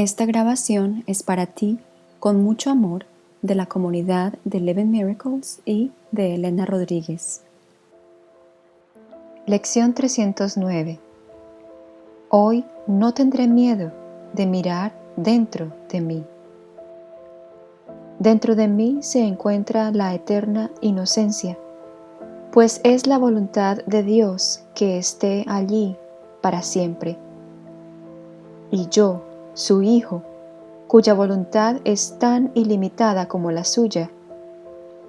Esta grabación es para ti con mucho amor de la comunidad de Eleven Miracles y de Elena Rodríguez. Lección 309 Hoy no tendré miedo de mirar dentro de mí. Dentro de mí se encuentra la eterna inocencia, pues es la voluntad de Dios que esté allí para siempre. Y yo, su Hijo, cuya voluntad es tan ilimitada como la suya,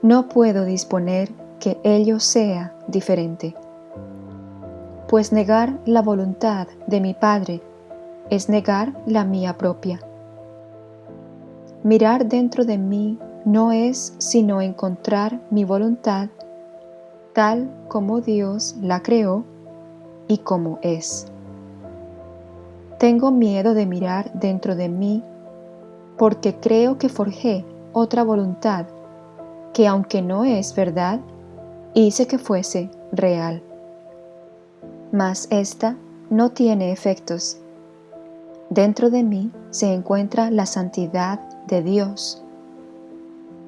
no puedo disponer que ello sea diferente. Pues negar la voluntad de mi Padre es negar la mía propia. Mirar dentro de mí no es sino encontrar mi voluntad tal como Dios la creó y como es. Tengo miedo de mirar dentro de mí porque creo que forjé otra voluntad que aunque no es verdad, hice que fuese real. Mas esta no tiene efectos. Dentro de mí se encuentra la santidad de Dios.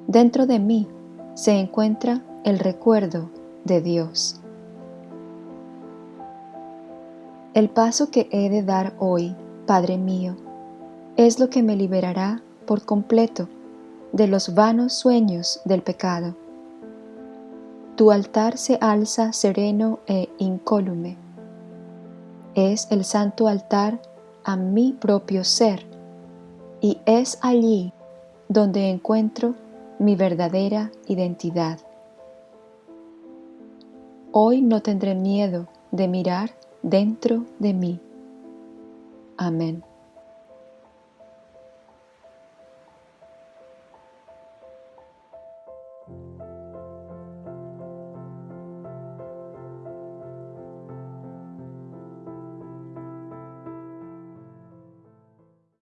Dentro de mí se encuentra el recuerdo de Dios. El paso que he de dar hoy, Padre mío, es lo que me liberará por completo de los vanos sueños del pecado. Tu altar se alza sereno e incólume. Es el santo altar a mi propio ser y es allí donde encuentro mi verdadera identidad. Hoy no tendré miedo de mirar dentro de mí. Amén.